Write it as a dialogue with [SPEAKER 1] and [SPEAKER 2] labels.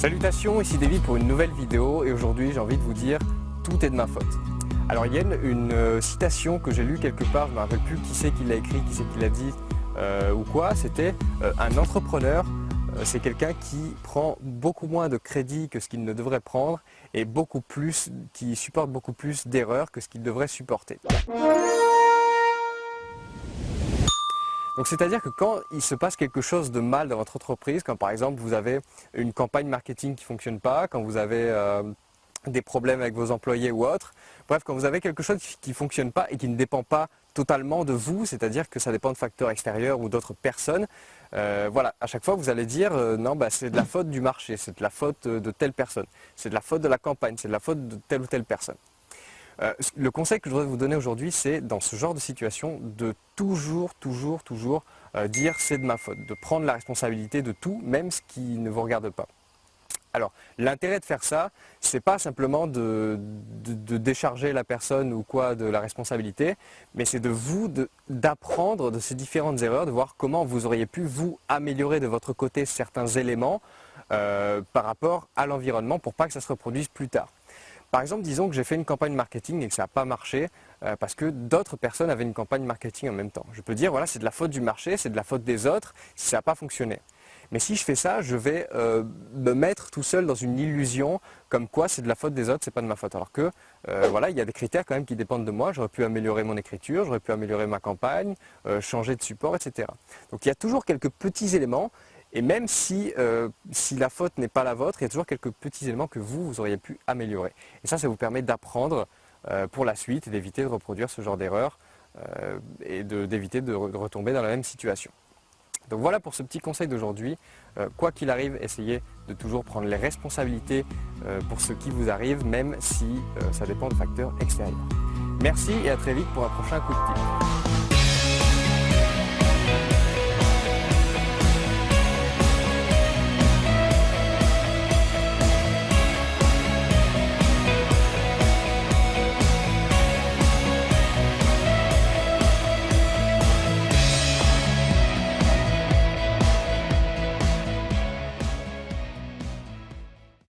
[SPEAKER 1] Salutations, ici David pour une nouvelle vidéo et aujourd'hui j'ai envie de vous dire tout est de ma faute. Alors il une, euh, citation que j'ai lue quelque part, je ne me rappelle plus qui c'est qui l'a écrit, qui c'est qui l'a dit euh, ou quoi, c'était euh, un entrepreneur, c'est quelqu'un qui prend beaucoup moins de crédit que ce qu'il ne devrait prendre et beaucoup plus, qui supporte beaucoup plus d'erreurs que ce qu'il devrait supporter. Donc c'est-à-dire que quand il se passe quelque chose de mal dans votre entreprise, quand par exemple vous avez une campagne marketing qui ne fonctionne pas, quand vous avez euh, des problèmes avec vos employés ou autres, bref, quand vous avez quelque chose qui ne fonctionne pas et qui ne dépend pas totalement de vous, c'est-à-dire que ça dépend de facteurs extérieurs ou d'autres personnes, euh, voilà, à chaque fois vous allez dire euh, non, bah, c'est de la faute du marché, c'est de la faute de telle personne, c'est de la faute de la campagne, c'est de la faute de telle ou telle personne. Euh, le conseil que je voudrais vous donner aujourd'hui, c'est dans ce genre de situation, de toujours, toujours, toujours euh, dire c'est de ma faute, de prendre la responsabilité de tout, même ce qui ne vous regarde pas. Alors, l'intérêt de faire ça, c'est pas simplement de, décharger la personne ou quoi de la responsabilité, mais c'est de vous d'apprendre de, ces différentes erreurs, de voir comment vous auriez pu vous améliorer de votre côté certains éléments euh, par rapport à l'environnement pour pas que ça se reproduise plus tard. Par exemple, disons que j'ai fait une campagne marketing et que ça n'a pas marché euh, parce que d'autres personnes avaient une campagne marketing en même temps. Je peux dire, voilà, c'est de la faute du marché, c'est de la faute des autres si ça n'a pas fonctionné. Mais si je fais ça, je vais euh, me mettre tout seul dans une illusion comme quoi c'est de la faute des autres, c'est pas de ma faute. Alors que euh, voilà, il y a des critères quand même qui dépendent de moi. J'aurais pu améliorer mon écriture, j'aurais pu améliorer ma campagne, changer de support, etc. Donc il y a toujours quelques petits éléments et même si, euh, si la faute n'est pas la vôtre, il y a toujours quelques petits éléments que vous, vous auriez pu améliorer. Et ça, ça vous permet d'apprendre euh, pour la suite et d'éviter de reproduire ce genre d'erreur euh, et d'éviter de, retomber dans la même situation. Donc voilà pour ce petit conseil d'aujourd'hui. quoi qu'il arrive, essayez de toujours prendre les responsabilités pour ce qui vous arrive, même si ça dépend de facteurs extérieurs. Merci et à très vite pour un prochain coup de pied.